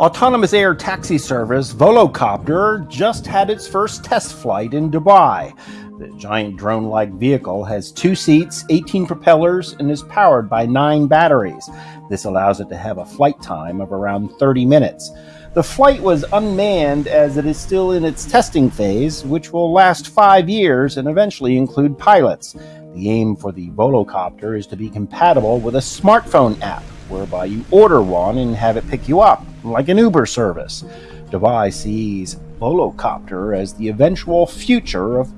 Autonomous air taxi service Volocopter just had its first test flight in Dubai. The giant drone like vehicle has two seats, 18 propellers, and is powered by nine batteries. This allows it to have a flight time of around 30 minutes. The flight was unmanned as it is still in its testing phase, which will last five years and eventually include pilots. The aim for the Volocopter is to be compatible with a smartphone app, whereby you order one and have it pick you up, like an Uber service. Dubai sees Volocopter as the eventual future of